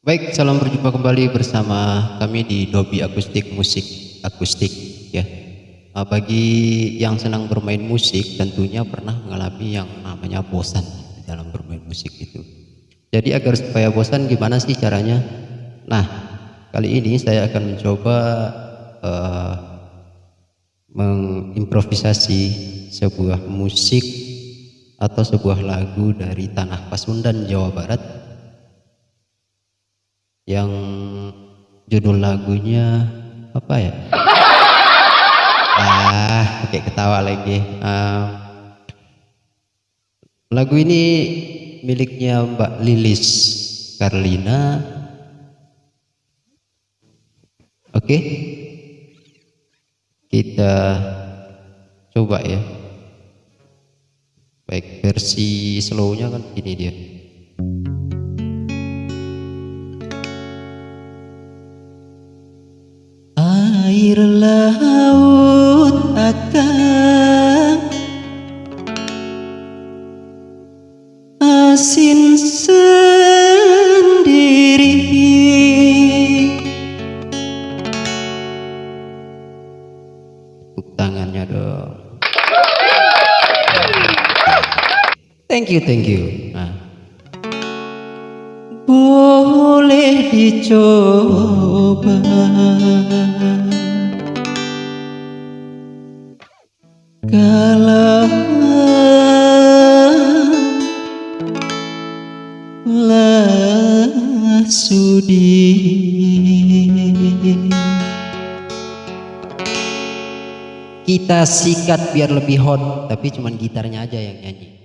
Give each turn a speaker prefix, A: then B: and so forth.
A: Baik, salam berjumpa kembali bersama kami di Dobi Akustik Musik Akustik ya. Nah, bagi yang senang bermain musik tentunya pernah mengalami yang namanya bosan dalam bermain musik itu. Jadi agar supaya bosan gimana sih caranya? Nah, kali ini saya akan mencoba uh, mengimprovisasi sebuah musik atau sebuah lagu dari tanah Pasundan Jawa Barat yang judul lagunya apa ya? Ah pakai ketawa lagi. Uh, lagu ini miliknya Mbak Lilis Karlina. Oke okay. kita coba ya. Baik versi slownya kan ini dia air laut akan asin sendiri. Tepuk tangannya dong. Thank you thank you. Nah. Boleh dicoba kita sikat biar lebih hot tapi cuman gitarnya aja yang nyanyi